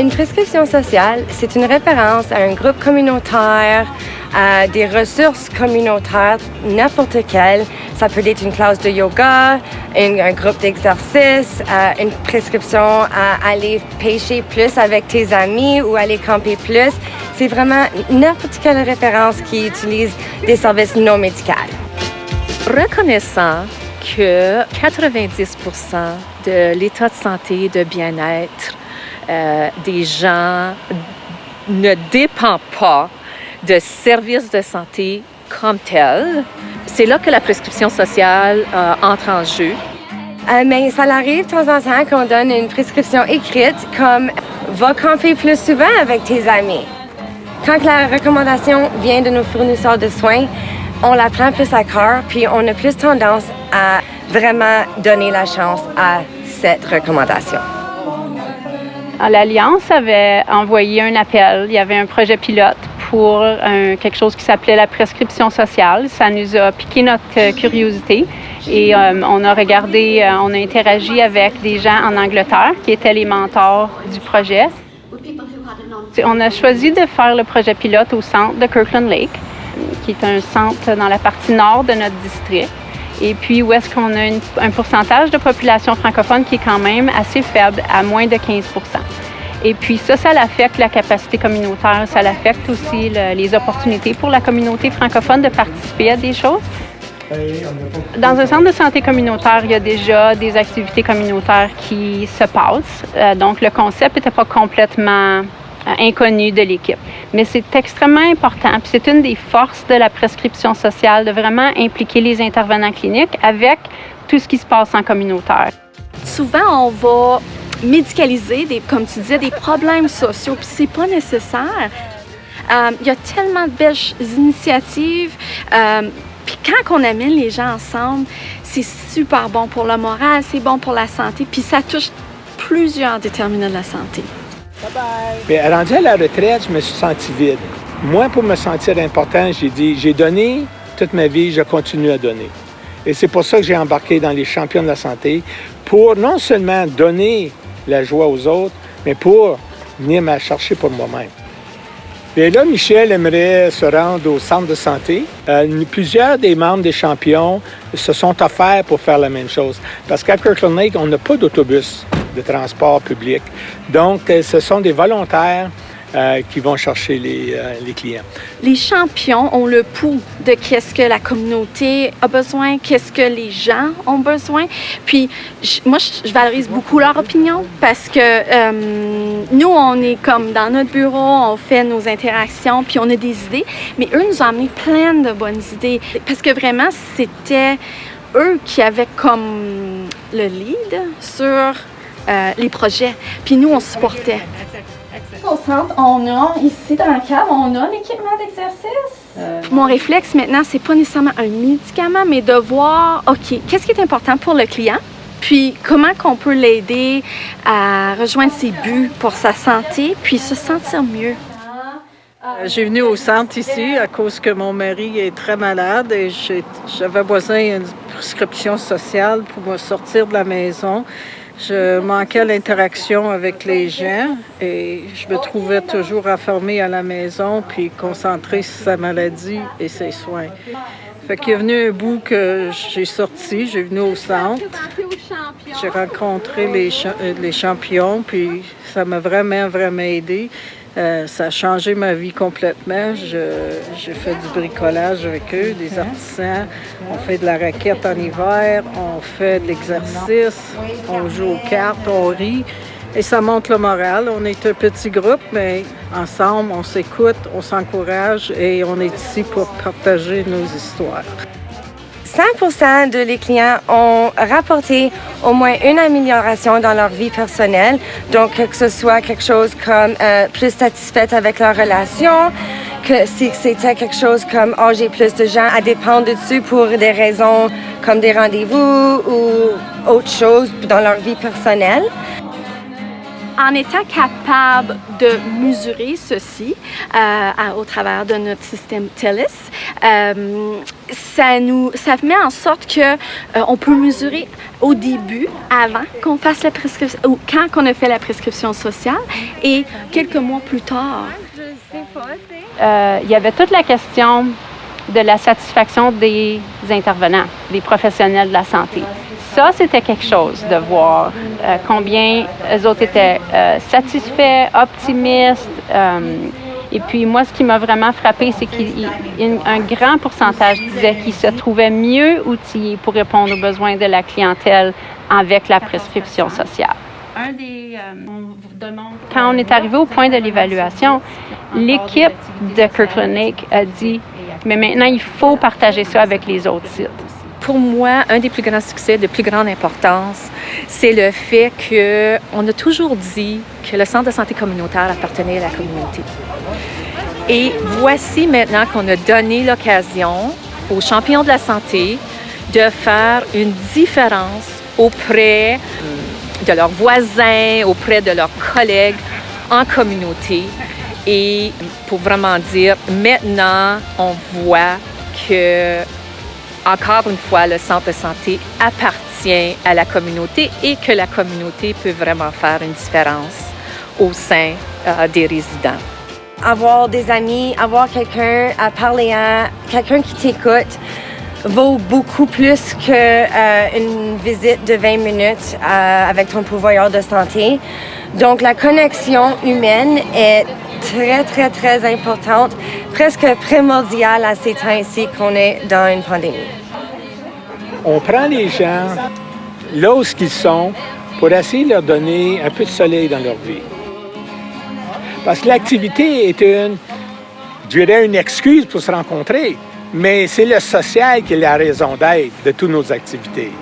Une prescription sociale, c'est une référence à un groupe communautaire, à des ressources communautaires, n'importe quelle. Ça peut être une classe de yoga, un groupe d'exercice, euh, une prescription à aller pêcher plus avec tes amis ou aller camper plus. C'est vraiment n'importe quelle référence qui utilise des services non médicaux. Reconnaissant que 90 de l'état de santé et de bien-être euh, des gens ne dépend pas de services de santé comme tels. C'est là que la prescription sociale euh, entre en jeu. Euh, mais ça arrive de temps en temps qu'on donne une prescription écrite comme va camper plus souvent avec tes amis. Quand la recommandation vient de nos fournisseurs de soins, on la prend plus à cœur, puis on a plus tendance à vraiment donner la chance à cette recommandation. L'Alliance avait envoyé un appel. Il y avait un projet pilote pour quelque chose qui s'appelait la prescription sociale. Ça nous a piqué notre euh, curiosité et euh, on a regardé, euh, on a interagi avec des gens en Angleterre qui étaient les mentors du projet. On a choisi de faire le projet pilote au centre de Kirkland Lake, qui est un centre dans la partie nord de notre district. Et puis où est-ce qu'on a un pourcentage de population francophone qui est quand même assez faible, à moins de 15% et puis ça, ça affecte la capacité communautaire, ça affecte aussi les opportunités pour la communauté francophone de participer à des choses. Dans un centre de santé communautaire, il y a déjà des activités communautaires qui se passent. Euh, donc, le concept n'était pas complètement inconnu de l'équipe. Mais c'est extrêmement important, puis c'est une des forces de la prescription sociale de vraiment impliquer les intervenants cliniques avec tout ce qui se passe en communautaire. Souvent, on va médicaliser, des, comme tu disais, des problèmes sociaux, puis c'est pas nécessaire. Euh, il y a tellement de belles initiatives. Euh, puis quand on amène les gens ensemble, c'est super bon pour le moral, c'est bon pour la santé, puis ça touche plusieurs déterminants de la santé. Bien, rendu à la retraite, je me suis senti vide. Moi, pour me sentir important, j'ai dit, j'ai donné toute ma vie, je continue à donner. Et c'est pour ça que j'ai embarqué dans les champions de la santé, pour non seulement donner la joie aux autres, mais pour venir me chercher pour moi-même. Et là, Michel aimerait se rendre au centre de santé. Euh, plusieurs des membres des champions se sont offerts pour faire la même chose. Parce qu'à Kirkland Lake, on n'a pas d'autobus de transport public. Donc, euh, ce sont des volontaires euh, qui vont chercher les, les, clients. Les champions ont le pouls de qu'est-ce que la communauté a besoin, qu'est-ce que les gens ont besoin. Puis moi, je, valorise beaucoup leur opinion parce que nous, on est comme dans notre bureau, on fait nos interactions, puis on a des idées, mais eux nous ont amené plein de bonnes idées parce que vraiment, c'était eux qui avaient comme le lead sur euh, les projets. Puis nous, on supportait. Au centre, on a, ici dans la cave, on a l'équipement d'exercice. Euh, Mon réflexe maintenant, c'est pas nécessairement un médicament, mais de voir, OK, qu'est-ce qui est important pour le client? Puis comment qu'on peut l'aider à rejoindre ses buts pour sa santé, puis se sentir mieux? Euh, j'ai venu au centre ici à cause que mon mari est très malade et j'avais besoin d'une prescription sociale pour me sortir de la maison. Je manquais l'interaction avec les gens et je me trouvais toujours enfermée à la maison puis concentrée sur sa maladie et ses soins. Fait qu'il est venu un bout que j'ai sorti, j'ai venu au centre. J'ai rencontré les, euh, les champions, puis ça m'a vraiment, vraiment aidé. Euh, ça a changé ma vie complètement. J'ai fait du bricolage avec eux, des artisans. On fait de la raquette en hiver, on fait de l'exercice, on joue aux cartes, on rit. Et ça monte le moral. On est un petit groupe, mais ensemble, on s'écoute, on s'encourage et on est ici pour partager nos histoires. 100% de les clients ont rapporté au moins une amélioration dans leur vie personnelle. Donc, que ce soit quelque chose comme euh, plus satisfaite avec leur relation, que si c'était quelque chose comme oh, j'ai plus de gens à dépendre dessus pour des raisons comme des rendez-vous ou autre chose dans leur vie personnelle. En étant capable de mesurer ceci euh, au travers de notre système TELUS, euh, ça nous ça met en sorte que euh, on peut mesurer au début, avant qu'on fasse la prescription, ou quand on a fait la prescription sociale, et quelques mois plus tard. Il y avait toute la question de la satisfaction des intervenants, des professionnels de la santé. Ça, c'était quelque chose de voir euh, combien eux autres étaient euh, satisfaits, optimistes. Euh, et puis moi, ce qui m'a vraiment frappé, c'est qu'un grand pourcentage disait qu'ils se trouvaient mieux outillés pour répondre aux besoins de la clientèle avec la prescription sociale. Quand on est arrivé au point de l'évaluation, l'équipe de Kirkland Lake a dit mais maintenant, il faut partager ça avec les autres sites. Pour moi, un des plus grands succès, de plus grande importance, c'est le fait qu'on a toujours dit que le centre de santé communautaire appartenait à la communauté. Et voici maintenant qu'on a donné l'occasion aux champions de la santé de faire une différence auprès de leurs voisins, auprès de leurs collègues en communauté et pour vraiment dire, maintenant, on voit que, encore une fois, le centre de santé appartient à la communauté et que la communauté peut vraiment faire une différence au sein euh, des résidents. Avoir des amis, avoir quelqu'un à parler à, quelqu'un qui t'écoute, vaut beaucoup plus qu'une euh, visite de 20 minutes euh, avec ton pourvoyeur de santé. Donc la connexion humaine est très, très, très importante, presque primordiale à ces temps-ci qu'on est dans une pandémie. On prend les gens là où ils sont pour essayer de leur donner un peu de soleil dans leur vie. Parce que l'activité est une, je une excuse pour se rencontrer, mais c'est le social qui est la raison d'être de toutes nos activités.